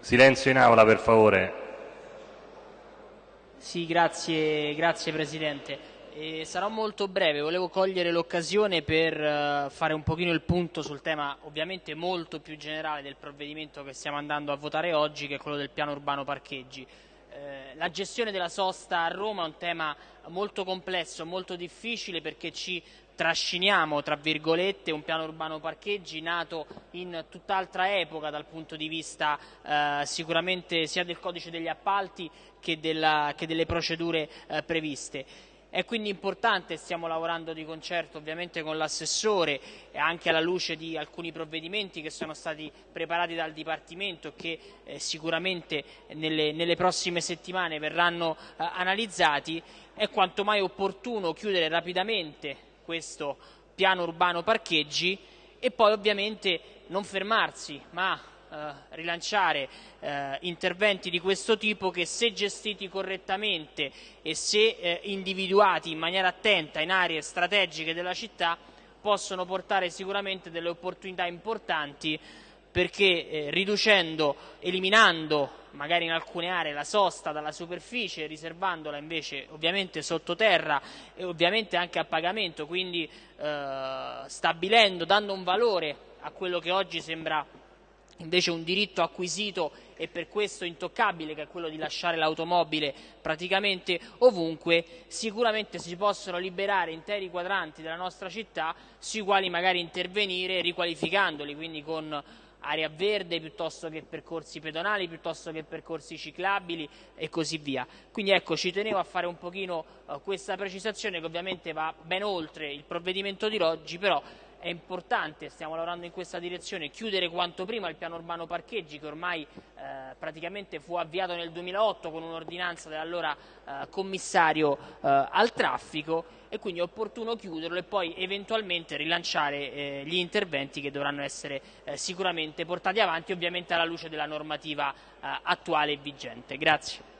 Silenzio in aula per favore. Sì, grazie, grazie Presidente. E sarò molto breve, volevo cogliere l'occasione per uh, fare un pochino il punto sul tema ovviamente molto più generale del provvedimento che stiamo andando a votare oggi, che è quello del piano urbano parcheggi. Eh, la gestione della sosta a Roma è un tema molto complesso, molto difficile perché ci trasciniamo, tra virgolette, un piano urbano parcheggi nato in tutt'altra epoca dal punto di vista eh, sicuramente sia del codice degli appalti che, della, che delle procedure eh, previste. È quindi importante, stiamo lavorando di concerto ovviamente con l'assessore e anche alla luce di alcuni provvedimenti che sono stati preparati dal Dipartimento e che eh, sicuramente nelle, nelle, prossime settimane verranno eh, analizzati, è quanto mai opportuno chiudere rapidamente questo piano urbano parcheggi e poi ovviamente non fermarsi ma eh, rilanciare eh, interventi di questo tipo che se gestiti correttamente e se eh, individuati in maniera attenta in aree strategiche della città possono portare sicuramente delle opportunità importanti perché eh, riducendo, eliminando magari in alcune aree la sosta dalla superficie, riservandola invece ovviamente sottoterra e ovviamente anche a pagamento, quindi eh, stabilendo, dando un valore a quello che oggi sembra invece un diritto acquisito e per questo intoccabile che è quello di lasciare l'automobile praticamente ovunque, sicuramente si possono liberare interi quadranti della nostra città sui quali magari intervenire riqualificandoli, quindi con area verde piuttosto che percorsi pedonali, piuttosto che percorsi ciclabili e così via. Quindi ecco, ci tenevo a fare un pochino uh, questa precisazione che ovviamente va ben oltre il provvedimento di oggi, però è importante, stiamo lavorando in questa direzione, chiudere quanto prima il piano urbano parcheggi che ormai eh, praticamente fu avviato nel 2008 con un'ordinanza dell'allora eh, commissario eh, al traffico e quindi è opportuno chiuderlo e poi eventualmente rilanciare eh, gli interventi che dovranno essere eh, sicuramente portati avanti ovviamente alla luce della normativa eh, attuale e vigente. Grazie.